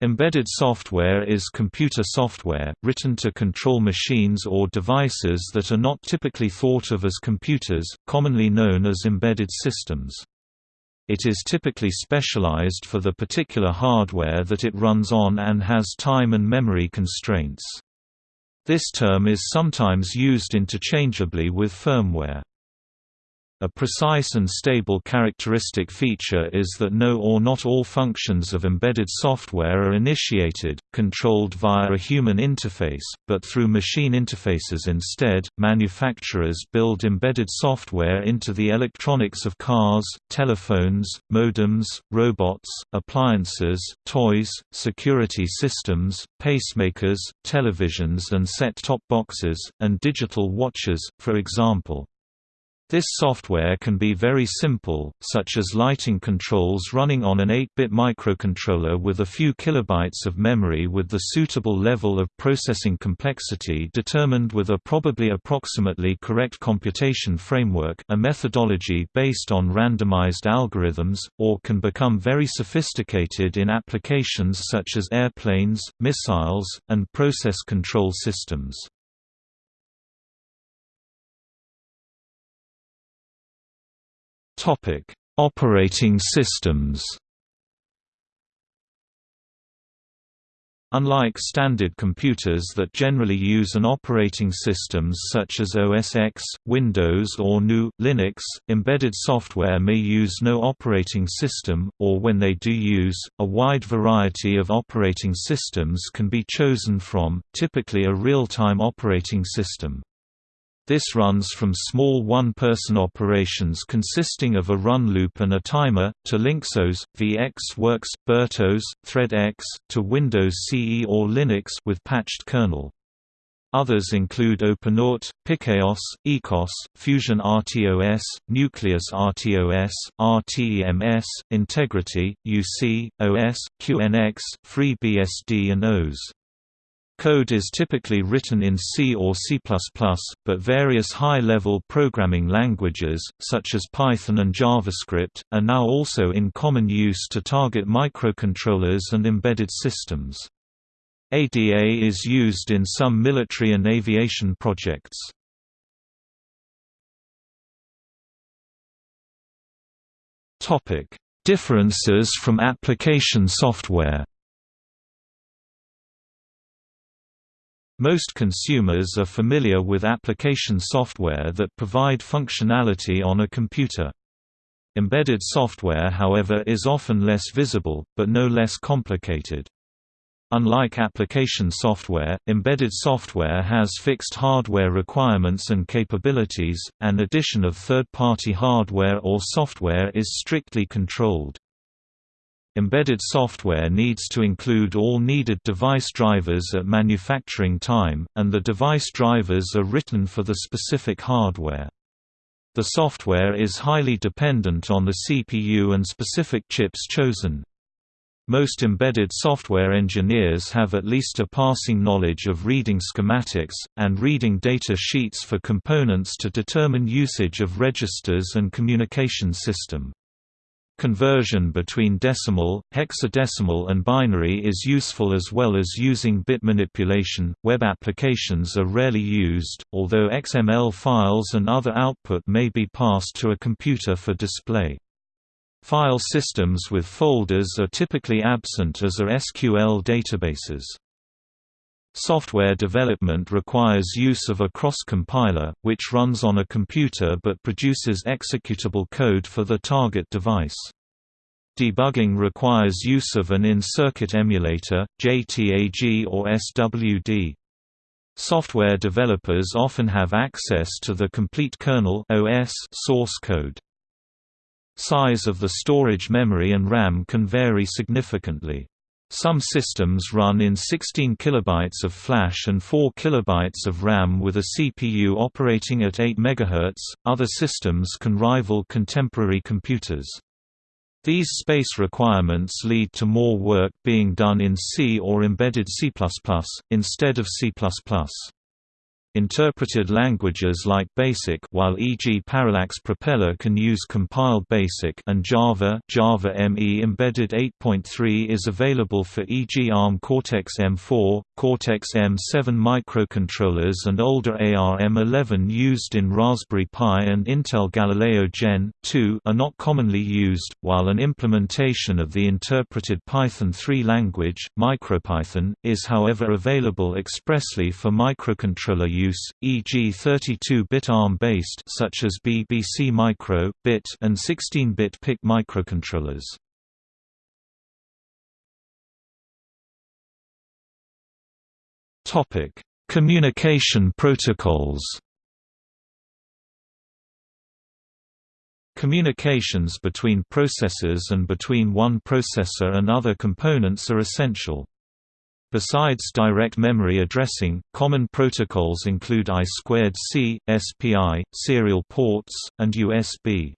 Embedded software is computer software, written to control machines or devices that are not typically thought of as computers, commonly known as embedded systems. It is typically specialized for the particular hardware that it runs on and has time and memory constraints. This term is sometimes used interchangeably with firmware. A precise and stable characteristic feature is that no or not all functions of embedded software are initiated, controlled via a human interface, but through machine interfaces instead. Manufacturers build embedded software into the electronics of cars, telephones, modems, robots, appliances, toys, security systems, pacemakers, televisions and set-top boxes, and digital watches, for example. This software can be very simple, such as lighting controls running on an 8-bit microcontroller with a few kilobytes of memory with the suitable level of processing complexity determined with a probably approximately correct computation framework a methodology based on randomized algorithms, or can become very sophisticated in applications such as airplanes, missiles, and process control systems. Topic: Operating systems. Unlike standard computers that generally use an operating systems such as OS X, Windows or GNU, Linux, embedded software may use no operating system, or when they do use, a wide variety of operating systems can be chosen from, typically a real-time operating system. This runs from small one-person operations consisting of a run loop and a timer, to LynxOS, VxWorks, BeRTOS, ThreadX, to Windows CE or Linux with patched kernel. Others include OpenOrt, PikeOS, eCos, Fusion RTOS, Nucleus RTOS, RTEMS, Integrity, UC, OS, QNX, FreeBSD and OS. Code is typically written in C or C++, but various high-level programming languages, such as Python and JavaScript, are now also in common use to target microcontrollers and embedded systems. ADA is used in some military and aviation projects. Differences from application software Most consumers are familiar with application software that provide functionality on a computer. Embedded software however is often less visible, but no less complicated. Unlike application software, embedded software has fixed hardware requirements and capabilities, and addition of third-party hardware or software is strictly controlled. Embedded software needs to include all needed device drivers at manufacturing time, and the device drivers are written for the specific hardware. The software is highly dependent on the CPU and specific chips chosen. Most embedded software engineers have at least a passing knowledge of reading schematics, and reading data sheets for components to determine usage of registers and communication system. Conversion between decimal, hexadecimal and binary is useful as well as using bit manipulation. Web applications are rarely used, although XML files and other output may be passed to a computer for display. File systems with folders are typically absent as are SQL databases. Software development requires use of a cross-compiler, which runs on a computer but produces executable code for the target device. Debugging requires use of an in-circuit emulator, JTAG or SWD. Software developers often have access to the complete kernel OS source code. Size of the storage memory and RAM can vary significantly. Some systems run in 16 kilobytes of flash and 4 kilobytes of RAM with a CPU operating at 8 MHz. Other systems can rival contemporary computers. These space requirements lead to more work being done in C or embedded C++, instead of C++. Interpreted languages like BASIC while e.g. Parallax Propeller can use compiled BASIC and Java Java ME Embedded 8.3 is available for e.g. ARM Cortex-M4, Cortex-M7 microcontrollers and older ARM11 used in Raspberry Pi and Intel Galileo Gen. 2 are not commonly used, while an implementation of the interpreted Python 3 language, MicroPython, is however available expressly for microcontroller use, e.g. 32-bit ARM-based such as BBC Micro, BIT and 16-bit PIC microcontrollers. Topic: Communication protocols. Communications between processors and between one processor and other components are essential. Besides direct memory addressing, common protocols include I2C, SPI, serial ports, and USB.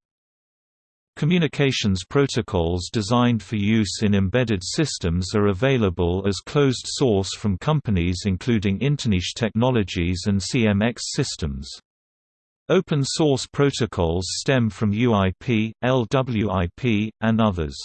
Communications protocols designed for use in embedded systems are available as closed source from companies including Interniche Technologies and CMX Systems. Open source protocols stem from UIP, LWIP, and others.